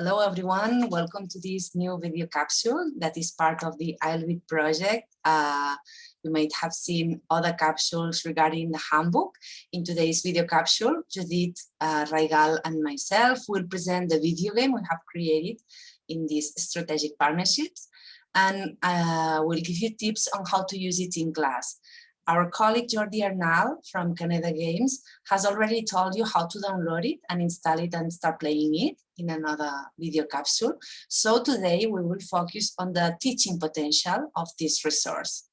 Hello, everyone. Welcome to this new video capsule that is part of the ILVIT project. Uh, you might have seen other capsules regarding the handbook. In today's video capsule, Judith uh, Raigal and myself will present the video game we have created in these strategic partnerships and uh, we'll give you tips on how to use it in class. Our colleague Jordi Arnal from Canada Games has already told you how to download it and install it and start playing it in another video capsule. So today we will focus on the teaching potential of this resource.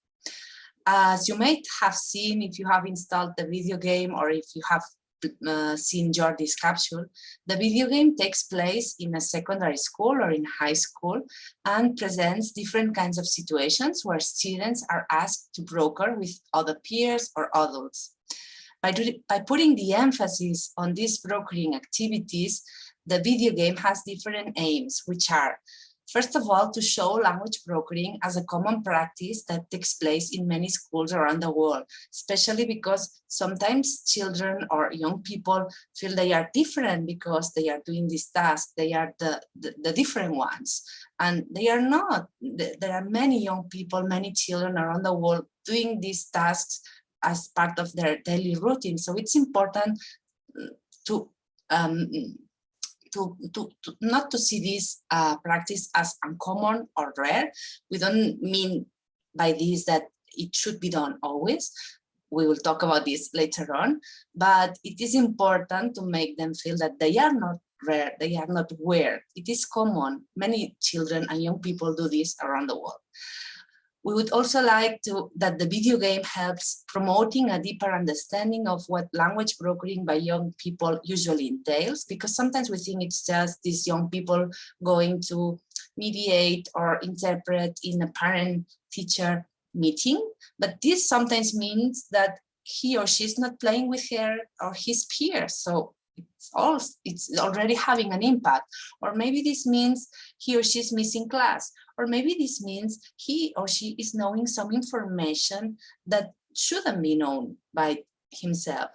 As you might have seen if you have installed the video game or if you have uh, seen Jordi's capsule, the video game takes place in a secondary school or in high school and presents different kinds of situations where students are asked to broker with other peers or adults. By, do, by putting the emphasis on these brokering activities, the video game has different aims, which are First of all, to show language brokering as a common practice that takes place in many schools around the world, especially because sometimes children or young people feel they are different because they are doing this task, they are the, the, the different ones. And they are not. There are many young people, many children around the world doing these tasks as part of their daily routine. So it's important to um, to, to, to not to see this uh, practice as uncommon or rare. We don't mean by this that it should be done always. We will talk about this later on, but it is important to make them feel that they are not rare, they are not weird. It is common. Many children and young people do this around the world. We would also like to that the video game helps promoting a deeper understanding of what language brokering by young people usually entails, because sometimes we think it's just these young people going to mediate or interpret in a parent-teacher meeting, but this sometimes means that he or she is not playing with her or his peers. So it's also it's already having an impact. Or maybe this means he or she is missing class, or maybe this means he or she is knowing some information that shouldn't be known by himself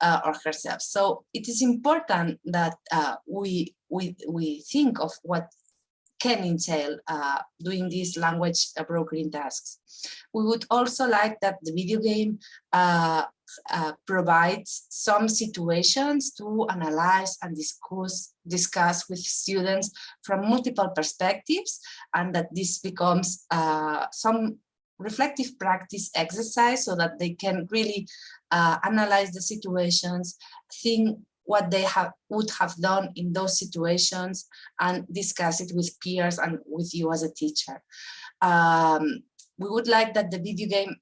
uh, or herself. So it is important that uh, we, we, we think of what can entail uh, doing these language uh, brokering tasks. We would also like that the video game uh, uh, provides some situations to analyze and discuss discuss with students from multiple perspectives and that this becomes uh, some reflective practice exercise so that they can really uh, analyze the situations, think what they have would have done in those situations and discuss it with peers and with you as a teacher. Um, we would like that the video game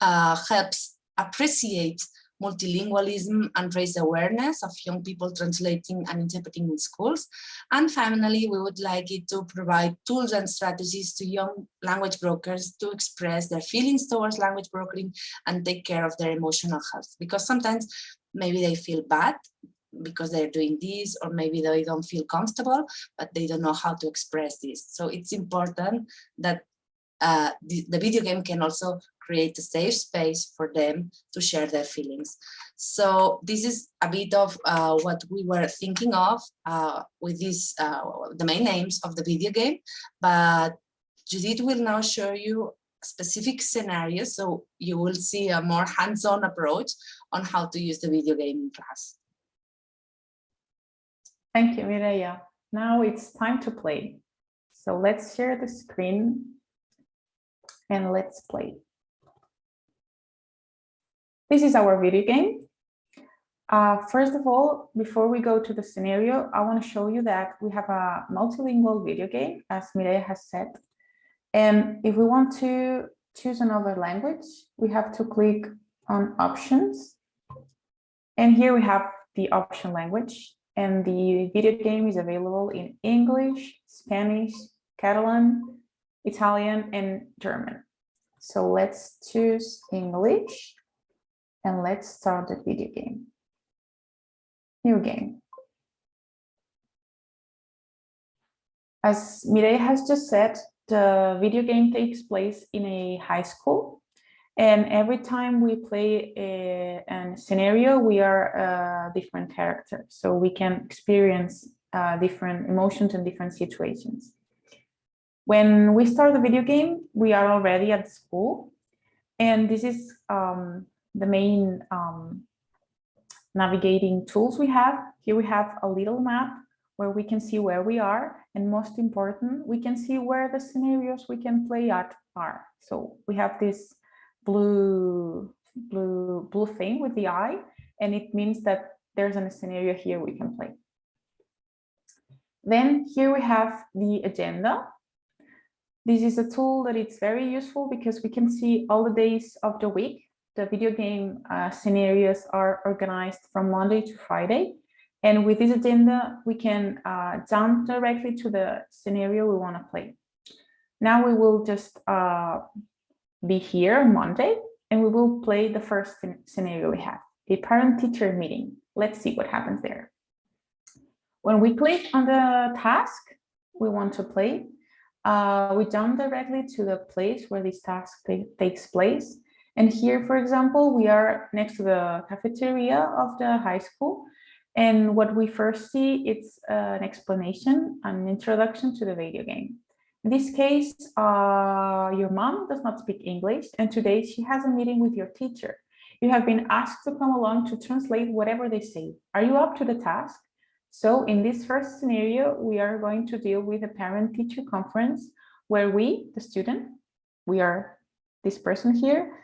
uh, helps appreciate multilingualism and raise awareness of young people translating and interpreting in schools. And finally, we would like it to provide tools and strategies to young language brokers to express their feelings towards language brokering and take care of their emotional health. Because sometimes maybe they feel bad because they're doing this, or maybe they don't feel comfortable, but they don't know how to express this. So it's important that uh, the, the, video game can also create a safe space for them to share their feelings. So this is a bit of uh, what we were thinking of uh, with these, uh, the main names of the video game, but Judith will now show you specific scenarios so you will see a more hands-on approach on how to use the video game in class. Thank you, Mireia. Now it's time to play. So let's share the screen and let's play. This is our video game. Uh, first of all, before we go to the scenario, I want to show you that we have a multilingual video game, as Mireia has said. And if we want to choose another language, we have to click on options. And here we have the option language. And the video game is available in English, Spanish, Catalan, Italian, and German. So let's choose English and let's start the video game. New game. As Mireia has just said, the video game takes place in a high school and every time we play a, a scenario, we are a different character. So we can experience uh, different emotions and different situations. When we start the video game, we are already at school. And this is um, the main um, navigating tools we have. Here we have a little map where we can see where we are. And most important, we can see where the scenarios we can play at are. So we have this blue, blue, blue thing with the eye, and it means that there's a scenario here we can play. Then here we have the agenda. This is a tool that it's very useful because we can see all the days of the week. The video game uh, scenarios are organized from Monday to Friday. And with this agenda, we can uh, jump directly to the scenario we want to play. Now we will just uh, be here on Monday and we will play the first scenario we have, a parent-teacher meeting. Let's see what happens there. When we click on the task we want to play, uh, we jump directly to the place where this task takes place. And here, for example, we are next to the cafeteria of the high school. And what we first see, it's uh, an explanation, an introduction to the video game. In this case, uh, your mom does not speak English, and today she has a meeting with your teacher. You have been asked to come along to translate whatever they say. Are you up to the task? So in this first scenario, we are going to deal with a parent-teacher conference where we, the student, we are this person here,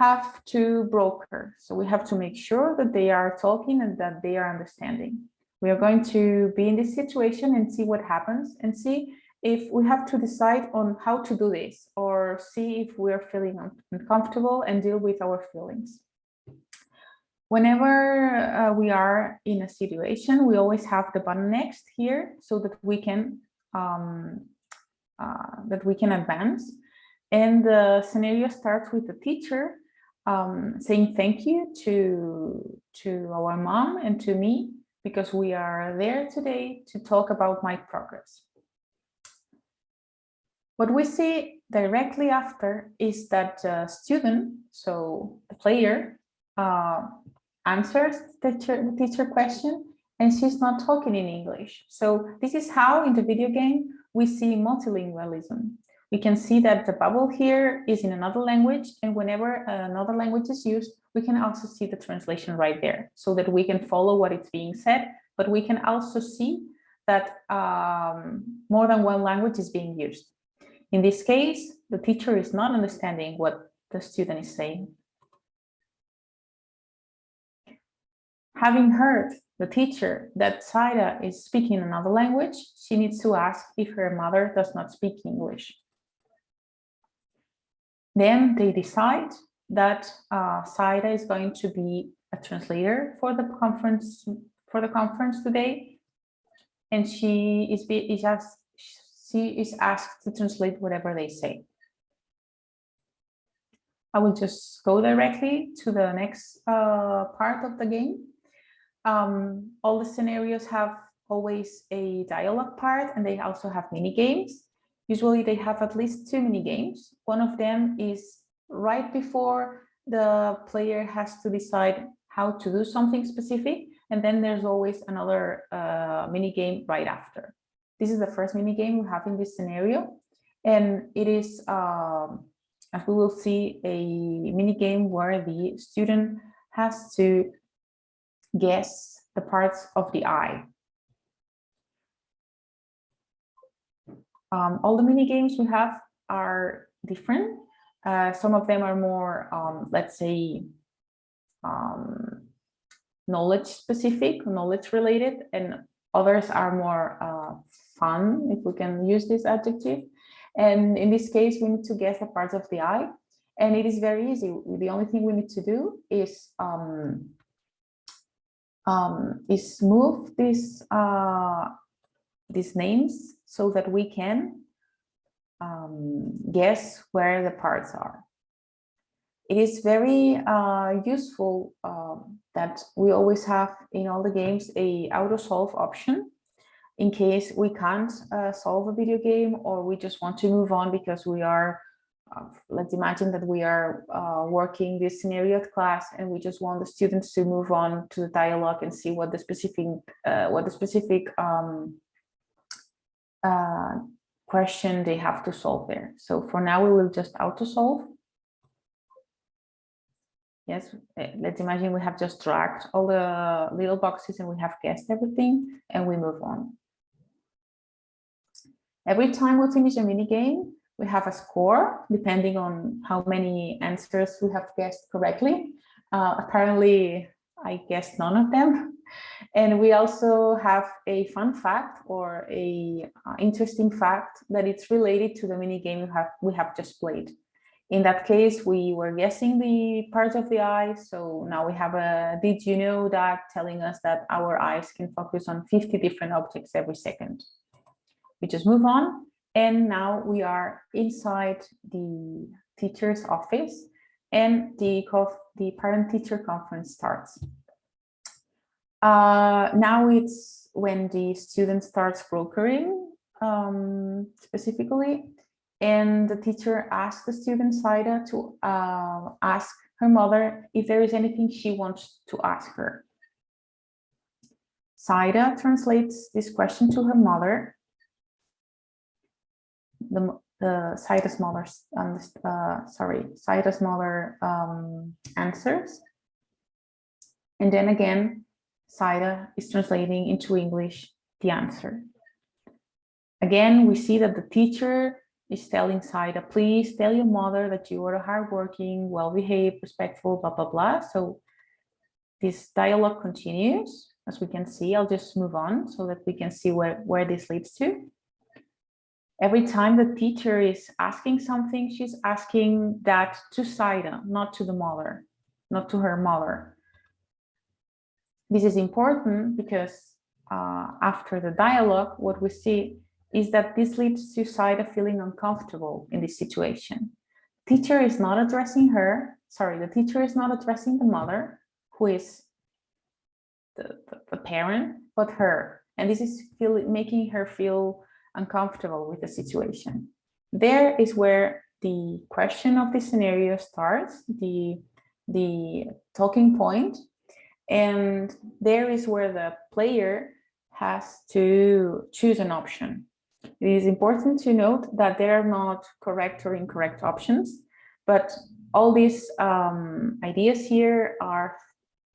have to broker. So we have to make sure that they are talking and that they are understanding. We are going to be in this situation and see what happens and see if we have to decide on how to do this or see if we are feeling uncomfortable and deal with our feelings. Whenever uh, we are in a situation, we always have the button next here so that we can um, uh, that we can advance. And the scenario starts with the teacher um, saying thank you to, to our mom and to me because we are there today to talk about my progress. What we see directly after is that the student, so the player, uh, answers the teacher, teacher question and she's not talking in English. So this is how in the video game we see multilingualism. We can see that the bubble here is in another language and whenever another language is used, we can also see the translation right there so that we can follow what it's being said, but we can also see that um, more than one language is being used. In this case, the teacher is not understanding what the student is saying. Having heard the teacher that Saida is speaking another language, she needs to ask if her mother does not speak English. Then they decide that uh, Saida is going to be a translator for the conference for the conference today, and she is, be, is just she is asked to translate whatever they say. I will just go directly to the next uh, part of the game. Um, all the scenarios have always a dialogue part and they also have mini games. Usually they have at least two mini games. One of them is right before the player has to decide how to do something specific. And then there's always another uh, mini game right after. This is the first mini game we have in this scenario. And it is, um, as we will see, a mini game where the student has to guess the parts of the eye. Um, all the mini games we have are different. Uh, some of them are more, um, let's say, um, knowledge specific, knowledge related, and others are more uh, fun, if we can use this adjective. And in this case, we need to guess the parts of the eye. And it is very easy. The only thing we need to do is um, um, is move these uh, these names so that we can um, guess where the parts are. It is very uh, useful um, that we always have in all the games a auto solve option in case we can't uh, solve a video game or we just want to move on because we are uh, let's imagine that we are uh, working this scenario at class and we just want the students to move on to the dialogue and see what the specific uh, what the specific um, uh, question they have to solve there. So for now, we will just auto solve. Yes, eh, let's imagine we have just dragged all the little boxes and we have guessed everything and we move on. Every time we finish a mini game, we have a score depending on how many answers we have guessed correctly. Uh, apparently, I guessed none of them. And we also have a fun fact or a uh, interesting fact that it's related to the mini game we have, we have just played. In that case, we were guessing the parts of the eye. So now we have a did you know that telling us that our eyes can focus on 50 different objects every second. We just move on. And now we are inside the teacher's office and the, the parent teacher conference starts. Uh, now it's when the student starts brokering um, specifically, and the teacher asks the student Saida to uh, ask her mother if there is anything she wants to ask her. Saida translates this question to her mother. The, the Saida's mother, uh, sorry, Saida's mother um, answers. And then again, Saida is translating into English the answer. Again, we see that the teacher is telling Saida, please tell your mother that you are hardworking, well-behaved, respectful, blah, blah, blah. So this dialogue continues. As we can see, I'll just move on so that we can see where, where this leads to. Every time the teacher is asking something, she's asking that to Saida, not to the mother, not to her mother. This is important because uh, after the dialogue, what we see is that this leads to Saida feeling uncomfortable in this situation. Teacher is not addressing her, sorry, the teacher is not addressing the mother, who is the, the, the parent, but her. And this is feel, making her feel uncomfortable with the situation. There is where the question of the scenario starts, the, the talking point, and there is where the player has to choose an option. It is important to note that there are not correct or incorrect options, but all these um, ideas here are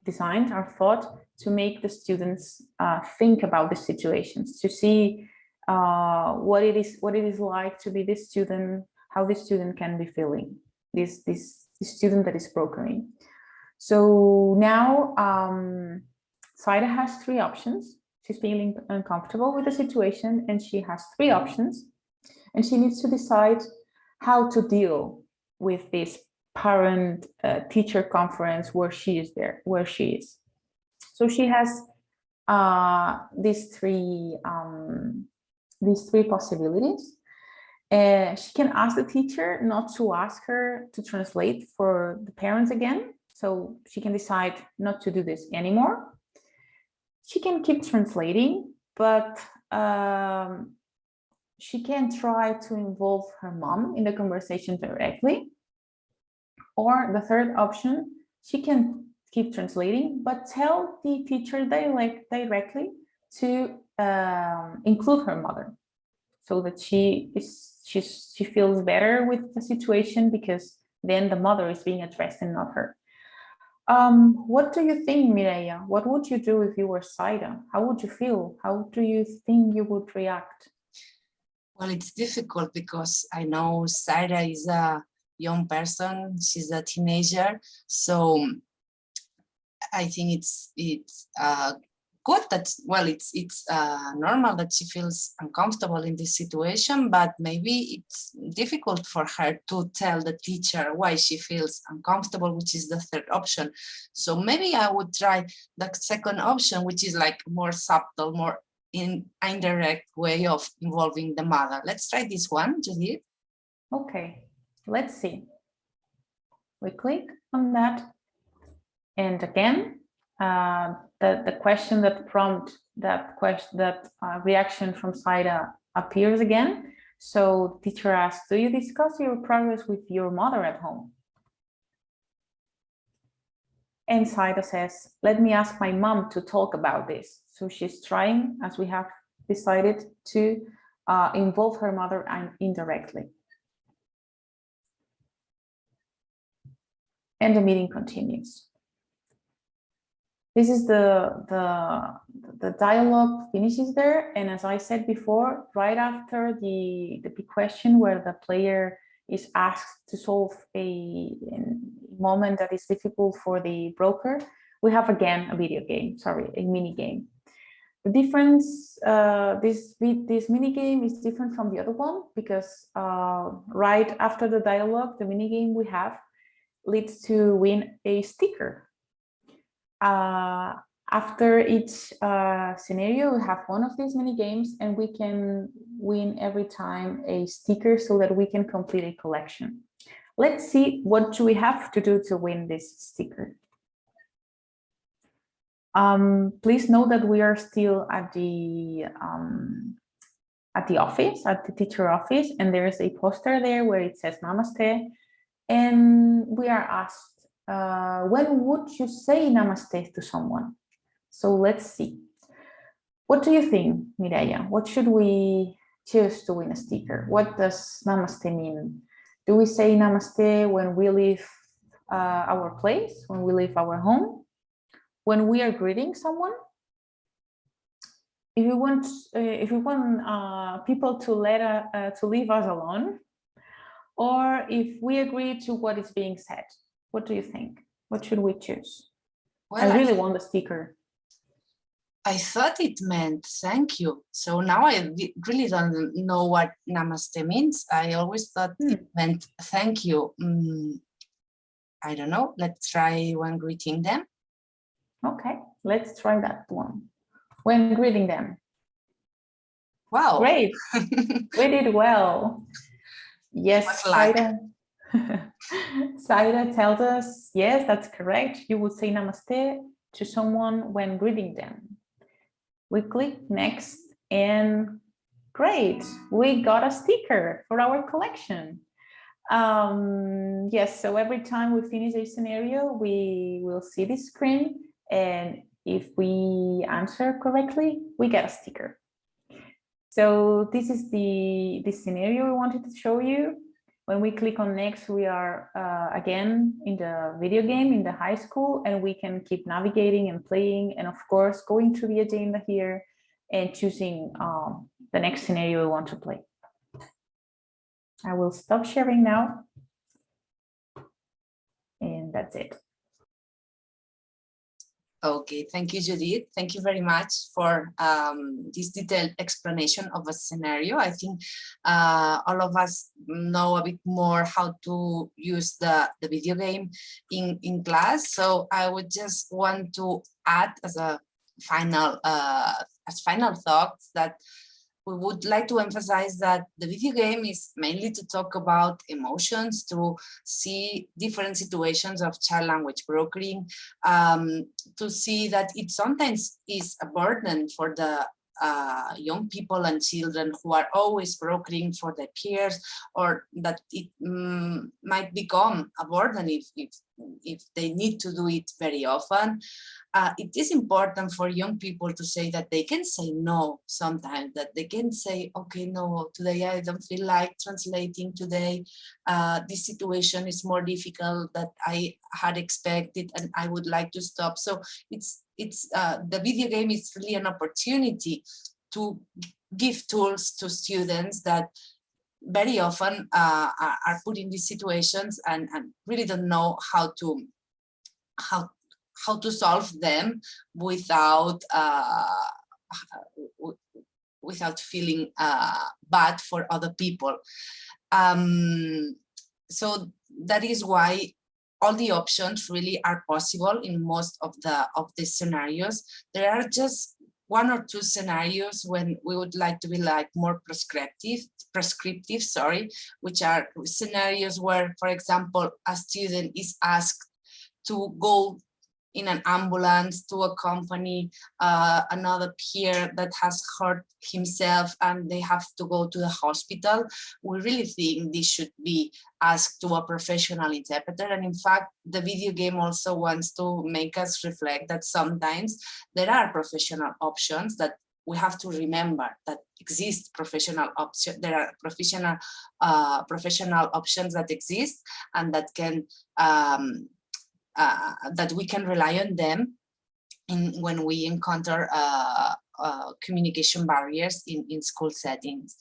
designed, are thought to make the students uh, think about the situations, to see uh, what it is what it is like to be this student, how this student can be feeling, this, this, this student that is brokering. So now um, Saida has three options. She's feeling uncomfortable with the situation and she has three options and she needs to decide how to deal with this parent uh, teacher conference where she is there, where she is. So she has uh, these three um, these three possibilities. She can ask the teacher not to ask her to translate for the parents again, so she can decide not to do this anymore. She can keep translating, but um, she can try to involve her mom in the conversation directly. Or the third option, she can keep translating, but tell the teacher direct, directly to um, include her mother so that she is she's, she feels better with the situation because then the mother is being addressed and not her. Um, what do you think, Mireia? What would you do if you were Saida? How would you feel? How do you think you would react? Well, it's difficult because I know Saida is a young person. She's a teenager. So I think it's it's uh, good that well it's it's uh, normal that she feels uncomfortable in this situation but maybe it's difficult for her to tell the teacher why she feels uncomfortable which is the third option. So maybe i would try the second option which is like more subtle more in indirect way of involving the mother. Let's try this one Judith. okay let's see. We click on that. And again uh, the, the question that prompt that question, that uh, reaction from Saida appears again. So teacher asks, do you discuss your progress with your mother at home? And Saida says, let me ask my mom to talk about this. So she's trying, as we have decided, to uh, involve her mother and indirectly. And the meeting continues. This is the, the, the dialogue finishes there. And as I said before, right after the, the big question where the player is asked to solve a, a moment that is difficult for the broker, we have again a video game, sorry, a mini game. The difference, uh, this, this mini game is different from the other one because uh, right after the dialogue, the mini game we have leads to win a sticker. Uh, after each uh, scenario, we have one of these mini games and we can win every time a sticker so that we can complete a collection. Let's see what do we have to do to win this sticker. Um, please note that we are still at the um, at the office, at the teacher office, and there is a poster there where it says Namaste. And we are asked, uh, when would you say Namaste to someone? So let's see. What do you think, Mireia? What should we choose to win a sticker? What does Namaste mean? Do we say Namaste when we leave uh, our place, when we leave our home? when we are greeting someone, if we want, uh, if we want uh, people to let uh, to leave us alone, or if we agree to what is being said, what do you think? What should we choose? Well, I really I, want the sticker. I thought it meant thank you. So now I really don't know what namaste means. I always thought hmm. it meant thank you. Mm, I don't know. Let's try when greeting them. Okay, let's try that one. When greeting them. Wow. Great. we did well. Yes, Saida. Saida tells us, yes, that's correct. You would say namaste to someone when greeting them. We click next and great, we got a sticker for our collection. Um, yes, so every time we finish a scenario, we will see this screen and if we answer correctly, we get a sticker. So this is the, the scenario we wanted to show you. When we click on next, we are uh, again in the video game in the high school and we can keep navigating and playing and of course going to the agenda here and choosing um, the next scenario we want to play. I will stop sharing now. And that's it. Okay, thank you, Judith. Thank you very much for um, this detailed explanation of a scenario. I think uh, all of us know a bit more how to use the, the video game in, in class. So I would just want to add as a final uh, as final thoughts that we would like to emphasize that the video game is mainly to talk about emotions, to see different situations of child language brokering, um, to see that it sometimes is a burden for the uh, young people and children who are always brokering for their peers or that it mm, might become a burden if, if, if they need to do it very often. Uh, it is important for young people to say that they can say no sometimes, that they can say, okay, no, today I don't feel like translating today. Uh, this situation is more difficult that I had expected and I would like to stop. So it's it's uh, the video game is really an opportunity to give tools to students that very often uh, are, put in these situations and, and really don't know how to how how to solve them without uh, without feeling uh, bad for other people. Um, so that is why all the options really are possible in most of the of the scenarios. There are just one or two scenarios when we would like to be like more prescriptive, prescriptive, sorry, which are scenarios where, for example, a student is asked to go in an ambulance to accompany uh, another peer that has hurt himself and they have to go to the hospital, we really think this should be asked to a professional interpreter. And in fact, the video game also wants to make us reflect that sometimes there are professional options that we have to remember that exist professional options. There are professional uh, professional options that exist and that can um, uh, that we can rely on them in when we encounter uh, uh, communication barriers in, in school settings.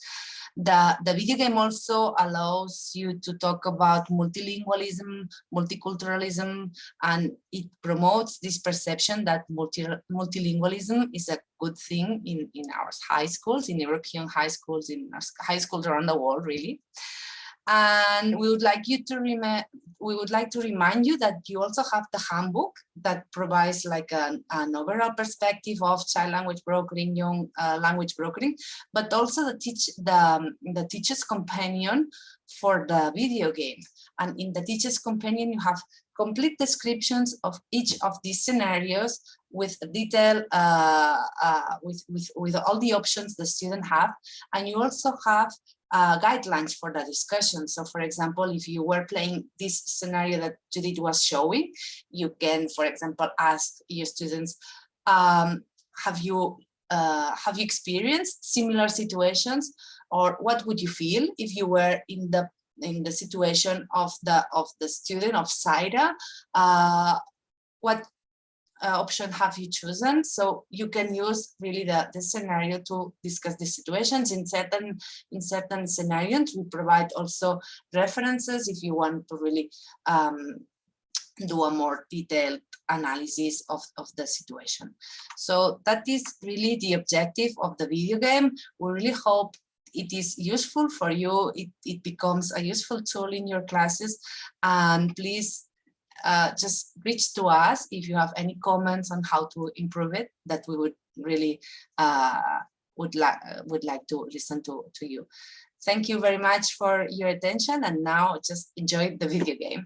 The, the video game also allows you to talk about multilingualism, multiculturalism, and it promotes this perception that multi, multilingualism is a good thing in, in our high schools, in European high schools, in high schools around the world, really. And we would like you to remember, we would like to remind you that you also have the handbook that provides like an, an overall perspective of child language brokering, young uh, language brokering, but also the teach the, um, the teacher's companion for the video game. And in the teacher's companion, you have complete descriptions of each of these scenarios with detail, uh, uh, with, with, with all the options the student have. And you also have uh, guidelines for the discussion. So for example, if you were playing this scenario that Judith was showing, you can, for example, ask your students, um, have you uh, have you experienced similar situations or what would you feel if you were in the in the situation of the of the student of Saira? Uh, what uh, option have you chosen? So you can use really the, the scenario to discuss the situations in certain in certain scenarios. We provide also references if you want to really um, do a more detailed analysis of, of the situation. So that is really the objective of the video game. We really hope it is useful for you. It, it becomes a useful tool in your classes. And please uh, just reach to us if you have any comments on how to improve it that we would really uh, would like would like to listen to to you. Thank you very much for your attention and now just enjoy the video game